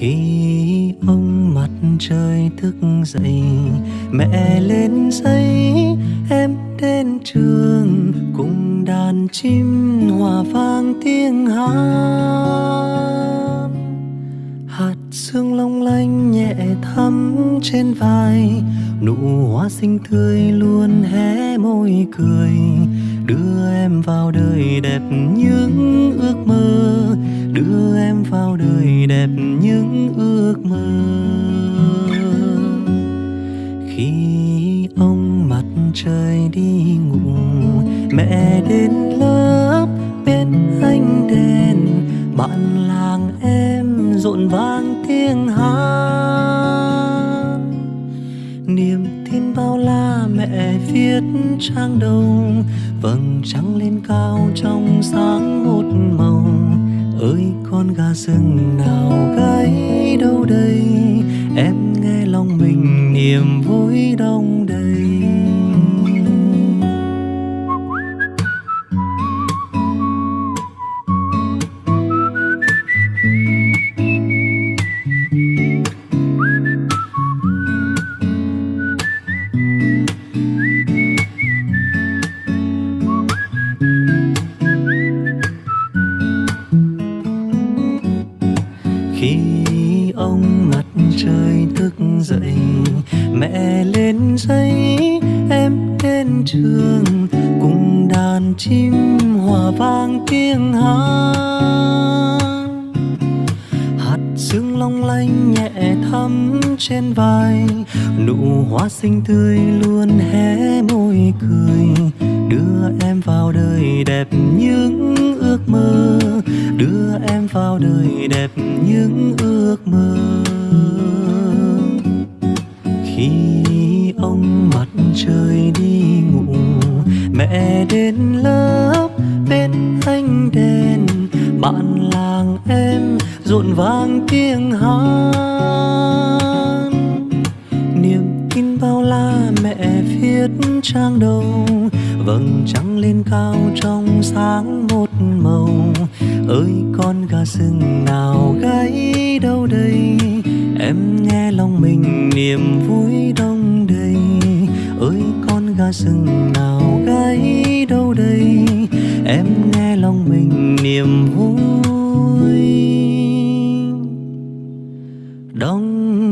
khi ông mặt trời thức dậy, mẹ lên giấy, em đến trường, cùng đàn chim hòa vang tiếng hát. Hạt sương long lanh nhẹ thắm trên vai, nụ hoa xinh tươi luôn hé môi cười, đưa em vào đời đẹp những ước mơ đưa em vào đời đẹp những ước mơ. Khi ông mặt trời đi ngủ, mẹ đến lớp, bên ánh đèn. Bạn làng em rộn vang tiếng hát. Niềm tin bao la mẹ viết trang đầu, vầng trăng lên cao trong sáng một màu ơi, con gà rừng nào gáy đâu đây? Em nghe lòng mình niềm vui đông ông mặt trời thức dậy. Mẹ lên giấy, em đến trường, cùng đàn chim hòa vang tiếng hát. Hạt sương long lanh nhẹ thắm trên vai, nụ hoa xinh tươi luôn hé môi cười. Đưa em vào đời đẹp những ước mơ, đưa vào đời đẹp những ước mơ. Khi ông mặt trời đi ngủ, mẹ đến lớp bên ánh đèn. Bạn làng em rộn vang tiếng hát niềm tin bao la mẹ viết trang đầu vầng trăng lên cao trong sáng một màu. Ơi, con gà rừng nào gáy đâu đây? Em nghe lòng mình niềm vui đông đầy. Ơi, con gà rừng nào gáy đâu đây? Em nghe lòng mình niềm vui. Đông